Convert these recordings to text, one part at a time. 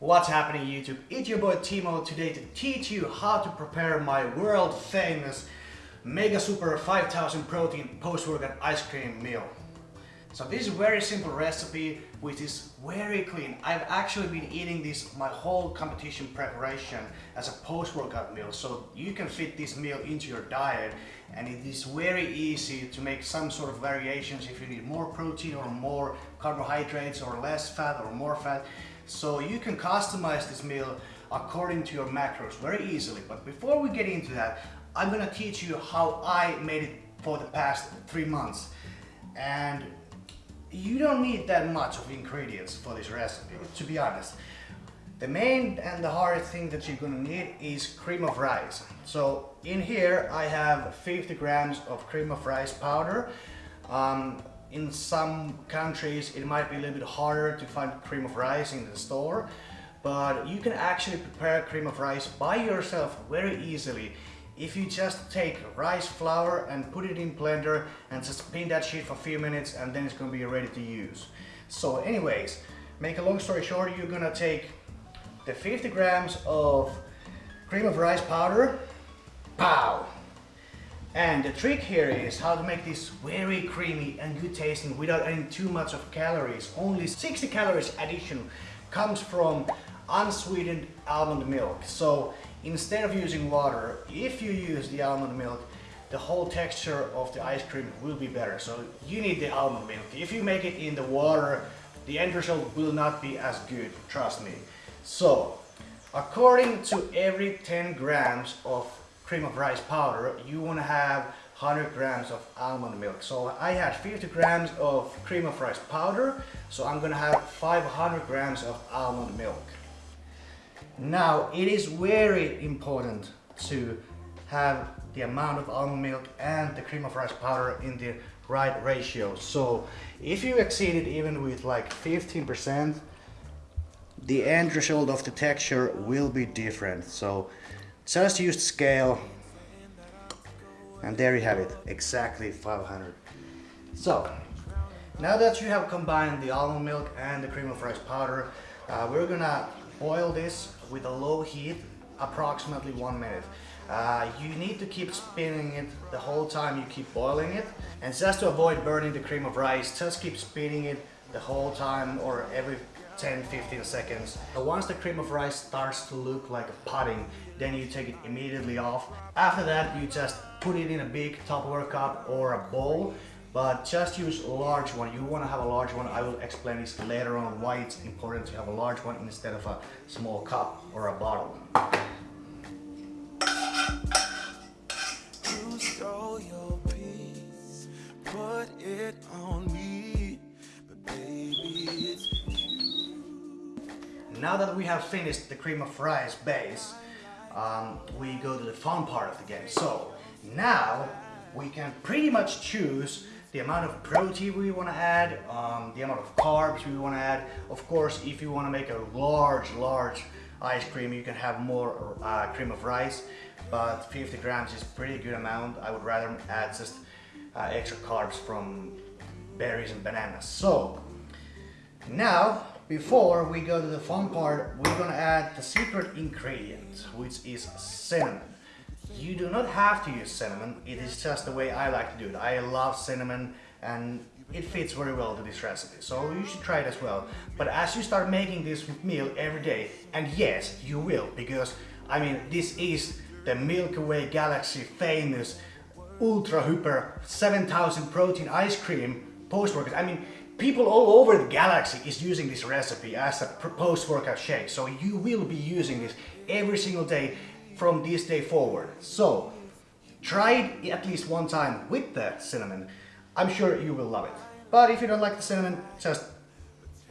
What's happening YouTube? It's your boy Timo today to teach you how to prepare my world famous Mega Super 5000 protein post-workout ice cream meal. So this is a very simple recipe which is very clean. I've actually been eating this my whole competition preparation as a post-workout meal so you can fit this meal into your diet and it is very easy to make some sort of variations if you need more protein or more carbohydrates or less fat or more fat. So you can customize this meal according to your macros very easily. But before we get into that, I'm gonna teach you how I made it for the past three months. And you don't need that much of ingredients for this recipe, to be honest. The main and the hardest thing that you're gonna need is cream of rice. So in here I have 50 grams of cream of rice powder. Um, in some countries it might be a little bit harder to find cream of rice in the store, but you can actually prepare cream of rice by yourself very easily if you just take rice flour and put it in blender and just spin that shit for a few minutes and then it's gonna be ready to use. So anyways, make a long story short, you're gonna take the 50 grams of cream of rice powder, pow! And the trick here is how to make this very creamy and good tasting without adding too much of calories. Only 60 calories addition comes from unsweetened almond milk. So instead of using water, if you use the almond milk, the whole texture of the ice cream will be better. So you need the almond milk. If you make it in the water, the end result will not be as good, trust me. So, according to every 10 grams of cream of rice powder, you want to have 100 grams of almond milk. So I had 50 grams of cream of rice powder, so I'm gonna have 500 grams of almond milk. Now, it is very important to have the amount of almond milk and the cream of rice powder in the right ratio. So if you exceed it even with like 15%, the end result of the texture will be different. So just use the scale and there you have it, exactly 500. So, now that you have combined the almond milk and the cream of rice powder, uh, we're gonna boil this with a low heat approximately one minute. Uh, you need to keep spinning it the whole time you keep boiling it. And just to avoid burning the cream of rice, just keep spinning it the whole time or every 10-15 seconds. So once the cream of rice starts to look like a pudding, then you take it immediately off. After that, you just put it in a big Tupperware cup or a bowl but just use a large one. You want to have a large one. I will explain this later on why it's important to have a large one instead of a small cup or a bottle. Now that we have finished the cream of rice base, um, we go to the fun part of the game. So now we can pretty much choose the amount of protein we want to add, um, the amount of carbs we want to add. Of course, if you want to make a large, large ice cream, you can have more uh, cream of rice, but 50 grams is pretty good amount. I would rather add just uh, extra carbs from berries and bananas. So, now, before we go to the fun part, we're gonna add the secret ingredient, which is cinnamon. You do not have to use cinnamon, it is just the way I like to do it. I love cinnamon and it fits very well to this recipe, so you should try it as well. But as you start making this meal every day, and yes, you will, because I mean, this is the Milky Way galaxy famous ultra hyper 7000 protein ice cream post-workout. I mean, people all over the galaxy is using this recipe as a post-workout shake. So you will be using this every single day from this day forward. So try it at least one time with the cinnamon. I'm sure you will love it. But if you don't like the cinnamon, just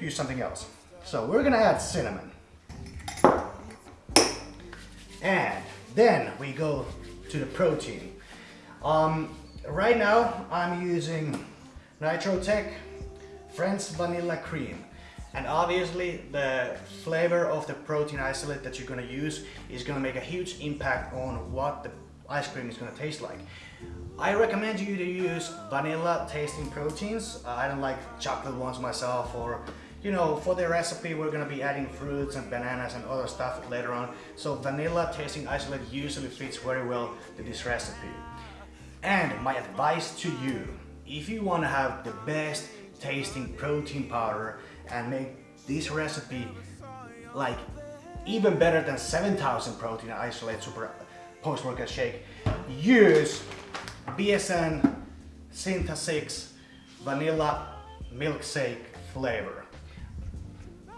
use something else. So we're gonna add cinnamon. And then we go to the protein. Um, right now I'm using Nitrotech French Vanilla Cream. And obviously the flavor of the protein isolate that you're gonna use is gonna make a huge impact on what the ice cream is gonna taste like. I recommend you to use vanilla tasting proteins. I don't like chocolate ones myself or you know, for the recipe we're gonna be adding fruits and bananas and other stuff later on. So vanilla tasting isolate usually fits very well to this recipe. And my advice to you, if you wanna have the best tasting protein powder and make this recipe like even better than 7000 protein isolate super post-workout shake, use BSN Syntha 6 vanilla milkshake flavor.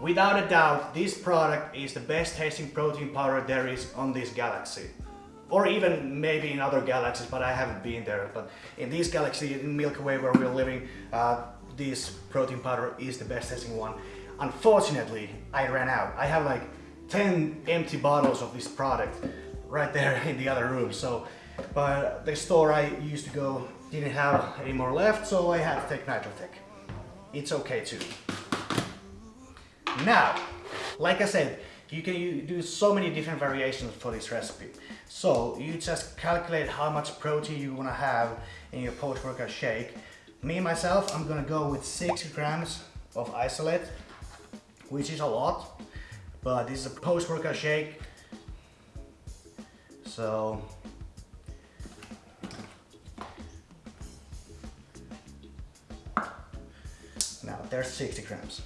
Without a doubt, this product is the best tasting protein powder there is on this galaxy. Or even maybe in other galaxies, but I haven't been there. But in this galaxy, in Milky Way where we're living, uh, this protein powder is the best tasting one. Unfortunately, I ran out. I have like 10 empty bottles of this product right there in the other room. So, but the store I used to go didn't have any more left, so I had to take Nitrotech. It's okay too. Now, like I said, you can do so many different variations for this recipe. So you just calculate how much protein you want to have in your post-workout shake. Me myself, I'm gonna go with 6 grams of isolate, which is a lot, but this is a post-workout shake. So now there's 60 grams.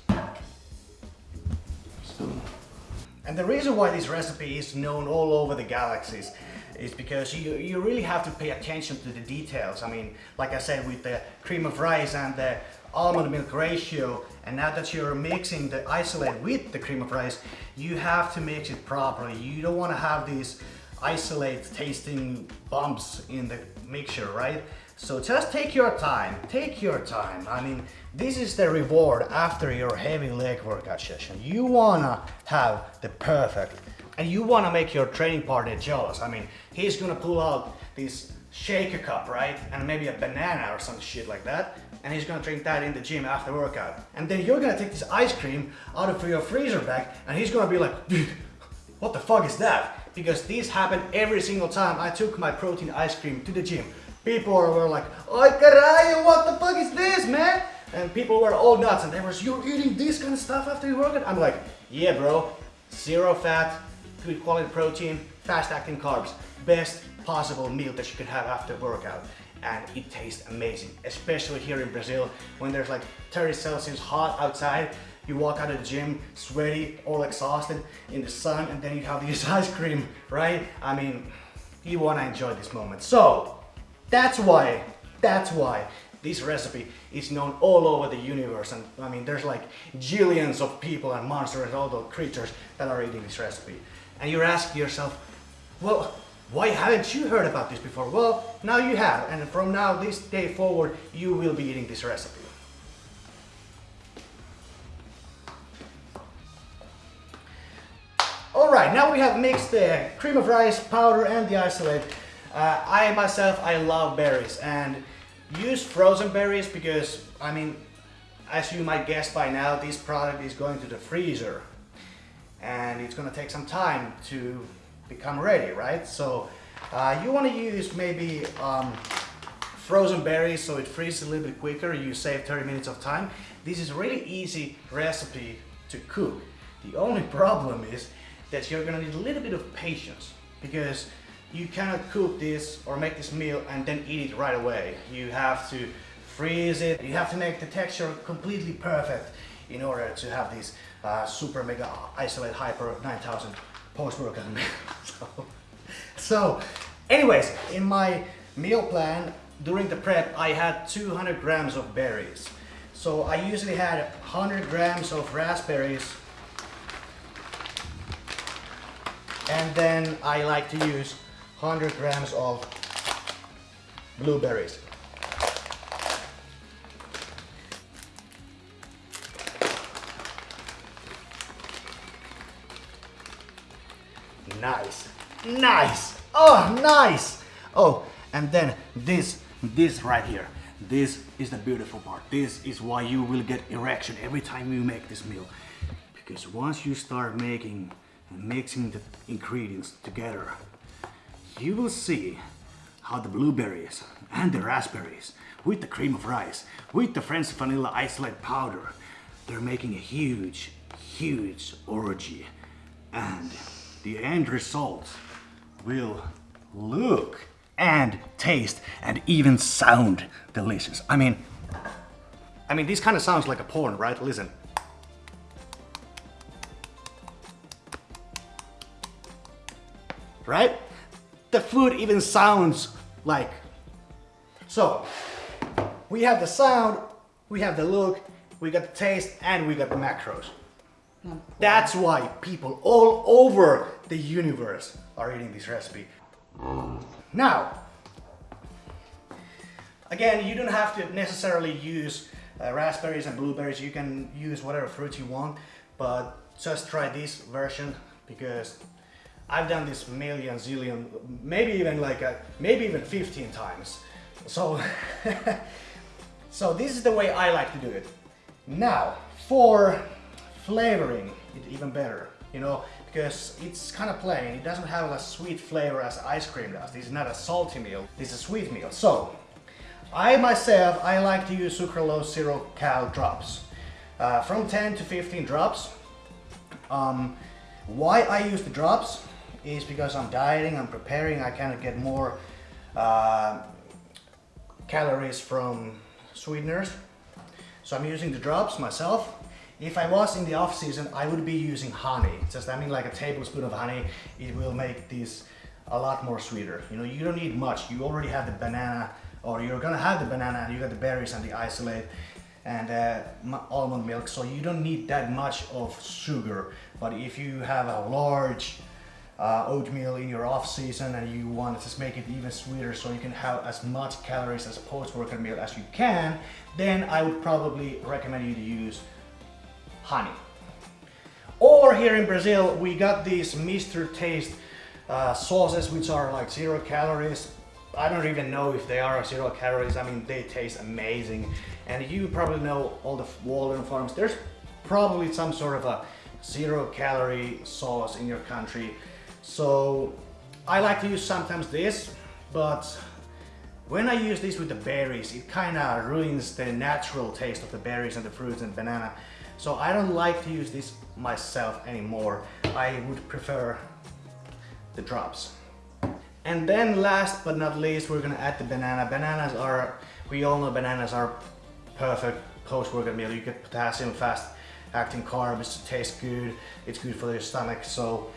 And the reason why this recipe is known all over the galaxies is because you, you really have to pay attention to the details. I mean, like I said, with the cream of rice and the almond milk ratio, and now that you're mixing the isolate with the cream of rice, you have to mix it properly. You don't want to have these isolate tasting bumps in the mixture, right? So just take your time, take your time. I mean, this is the reward after your heavy leg workout session. You wanna have the perfect, and you wanna make your training partner jealous. I mean, he's gonna pull out this shaker cup, right? And maybe a banana or some shit like that. And he's gonna drink that in the gym after workout. And then you're gonna take this ice cream out of your freezer bag and he's gonna be like, dude, what the fuck is that? Because this happened every single time I took my protein ice cream to the gym people were like, oh, Oi caralho, what the fuck is this, man? And people were all nuts and they were, you're eating this kind of stuff after you work out? I'm like, yeah bro, zero fat, good quality protein, fast acting carbs, best possible meal that you could have after workout. And it tastes amazing, especially here in Brazil when there's like 30 Celsius hot outside. You walk out of the gym, sweaty, all exhausted in the sun, and then you have this ice cream, right? I mean, you wanna enjoy this moment. So, that's why, that's why this recipe is known all over the universe and I mean there's like jillions of people and monsters and all those creatures that are eating this recipe. And you're asking yourself, well, why haven't you heard about this before? Well, now you have and from now this day forward you will be eating this recipe. Alright, now we have mixed the cream of rice powder and the isolate uh, I myself, I love berries and use frozen berries because, I mean, as you might guess by now, this product is going to the freezer it's gonna take some time to become ready, right? So uh, you wanna use maybe um, frozen berries so it freezes a little bit quicker, you save 30 minutes of time. This is a really easy recipe to cook. The only problem is that you're gonna need a little bit of patience because you cannot cook this or make this meal and then eat it right away. You have to freeze it. You have to make the texture completely perfect in order to have this uh, super mega isolate hyper 9000 post-workout so, so anyways, in my meal plan during the prep, I had 200 grams of berries. So I usually had 100 grams of raspberries and then I like to use 100 grams of blueberries. Nice, oh nice. Oh, and then this, this right here. This is the beautiful part. This is why you will get erection every time you make this meal. Because once you start making and mixing the ingredients together, you will see how the blueberries and the raspberries with the cream of rice, with the French vanilla isolate powder, they're making a huge, huge orgy. And the end result will look and taste and even sound delicious. I mean, I mean, this kind of sounds like a porn, right? Listen. Right? The food even sounds like. So, we have the sound, we have the look, we got the taste, and we got the macros. Mm. That's why people all over the universe are eating this recipe. Now, again, you don't have to necessarily use uh, raspberries and blueberries. You can use whatever fruits you want, but just try this version because I've done this million, zillion, maybe even like a, maybe even 15 times. So, so this is the way I like to do it. Now, for flavoring it even better, you know, because it's kind of plain. It doesn't have a sweet flavor as ice cream does. This is not a salty meal, this is a sweet meal. So, I myself, I like to use sucralose zero cal drops. Uh, from 10 to 15 drops. Um, why I use the drops is because I'm dieting, I'm preparing, I kind of get more uh, calories from sweeteners. So I'm using the drops myself. If I was in the off season, I would be using honey. Just I mean like a tablespoon of honey, it will make this a lot more sweeter. You know, you don't need much. You already have the banana, or you're gonna have the banana, and you got the berries and the isolate and uh, almond milk, so you don't need that much of sugar. But if you have a large uh, oatmeal in your off season and you want to just make it even sweeter so you can have as much calories as a post-workout meal as you can, then I would probably recommend you to use honey. Or here in Brazil, we got these Mr. Taste uh, sauces which are like zero calories. I don't even know if they are zero calories. I mean, they taste amazing. And you probably know all the Walden farms. There's probably some sort of a zero calorie sauce in your country. So I like to use sometimes this, but when I use this with the berries, it kind of ruins the natural taste of the berries and the fruits and banana. So I don't like to use this myself anymore. I would prefer the drops. And then last but not least, we're gonna add the banana. Bananas are, we all know bananas are perfect post-workout meal. You get potassium, fast acting carbs, it tastes good, it's good for your stomach. So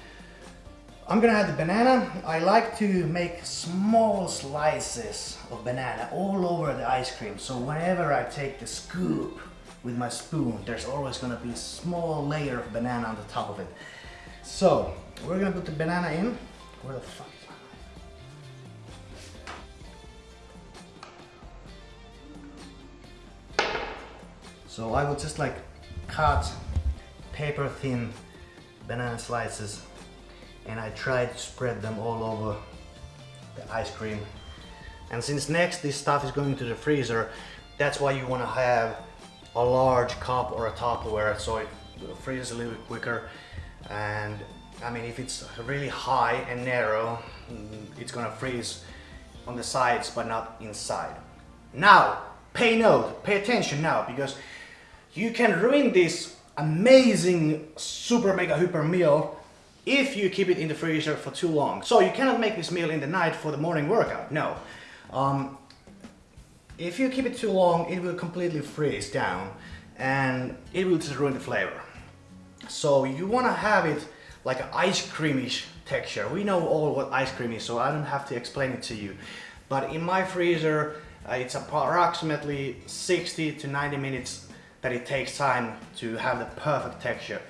I'm gonna add the banana. I like to make small slices of banana all over the ice cream. So whenever I take the scoop with my spoon, there's always gonna be a small layer of banana on the top of it. So we're gonna put the banana in. Where the fuck? So I would just like cut paper thin banana slices and I try to spread them all over the ice cream. And since next this stuff is going to the freezer, that's why you want to have a large cup or a Tupperware so it freezes a little bit quicker. And I mean, if it's really high and narrow, it's gonna freeze on the sides but not inside. Now, pay note, pay attention now because you can ruin this amazing super mega hyper meal if you keep it in the freezer for too long. So you cannot make this meal in the night for the morning workout, no. Um, if you keep it too long, it will completely freeze down and it will just ruin the flavor. So you want to have it like an ice creamish texture. We know all what ice cream is, so I don't have to explain it to you. But in my freezer, uh, it's approximately 60 to 90 minutes that it takes time to have the perfect texture.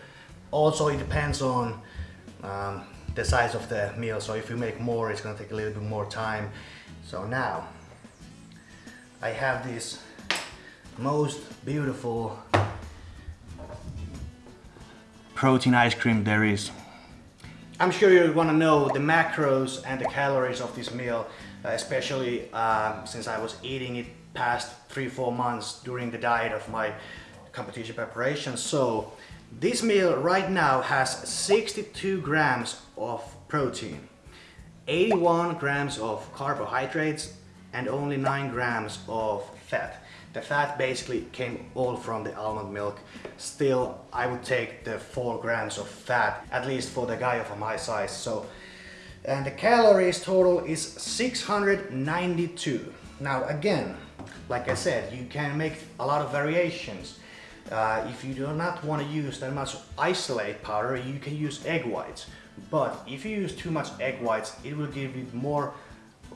Also, it depends on um, the size of the meal. So if you make more, it's gonna take a little bit more time. So now, I have this most beautiful protein ice cream there is. I'm sure you want to know the macros and the calories of this meal, uh, especially uh, since I was eating it past three, four months during the diet of my competition preparation. So this meal right now has 62 grams of protein, 81 grams of carbohydrates and only 9 grams of fat. The fat basically came all from the almond milk. Still, I would take the 4 grams of fat, at least for the guy of my size. So, and the calories total is 692. Now again, like I said, you can make a lot of variations. Uh, if you do not want to use that much isolate powder, you can use egg whites. But if you use too much egg whites, it will give you more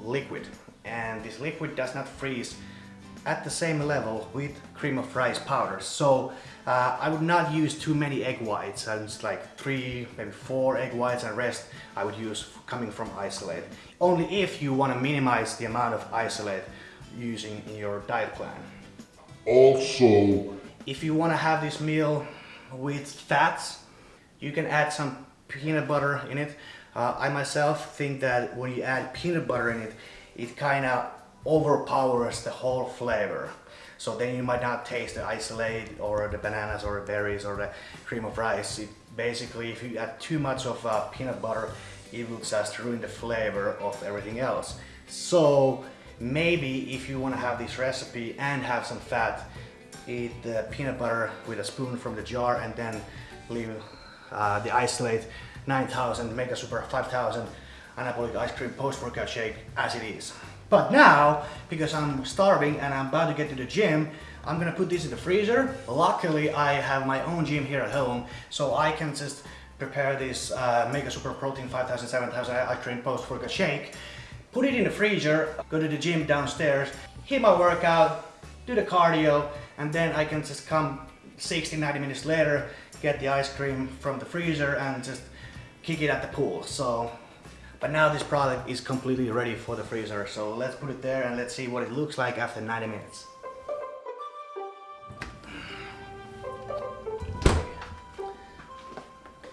liquid. And this liquid does not freeze at the same level with cream of rice powder. So uh, I would not use too many egg whites. and it's like three, maybe four egg whites and rest I would use coming from isolate. Only if you want to minimize the amount of isolate using in your diet plan. Also, If you want to have this meal with fats, you can add some peanut butter in it. Uh, I myself think that when you add peanut butter in it, it kind of overpowers the whole flavor. So then you might not taste the isolate or the bananas or the berries or the cream of rice. It basically, if you add too much of uh, peanut butter, it will just ruin the flavor of everything else. So maybe if you want to have this recipe and have some fat, eat the peanut butter with a spoon from the jar and then leave uh, the isolate 9000 Mega Super 5000 anabolic ice cream post-workout shake as it is. But now, because I'm starving and I'm about to get to the gym, I'm gonna put this in the freezer. Luckily, I have my own gym here at home, so I can just prepare this uh, Mega Super Protein 5000, 7000 ice cream post-workout shake, put it in the freezer, go to the gym downstairs, hit my workout, do the cardio, and then I can just come 60, 90 minutes later, get the ice cream from the freezer and just kick it at the pool. So, but now this product is completely ready for the freezer. So let's put it there and let's see what it looks like after 90 minutes.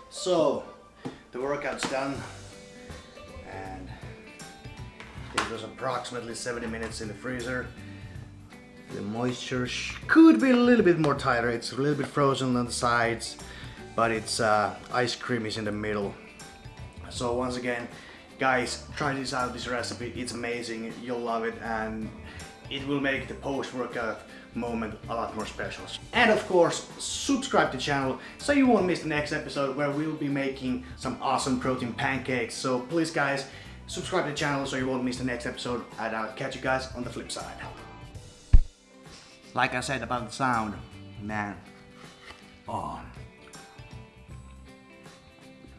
So, the workout's done and it was approximately 70 minutes in the freezer. The moisture could be a little bit more tighter. It's a little bit frozen on the sides, but it's uh, ice cream is in the middle. So once again, guys, try this out, this recipe. It's amazing. You'll love it and it will make the post-workout moment a lot more special. And of course, subscribe to the channel so you won't miss the next episode where we'll be making some awesome protein pancakes. So please guys, subscribe to the channel so you won't miss the next episode and I'll catch you guys on the flip side. Like I said about the sound, man. Oh.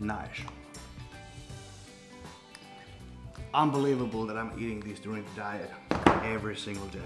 Nice. Unbelievable that I'm eating this during the diet every single day.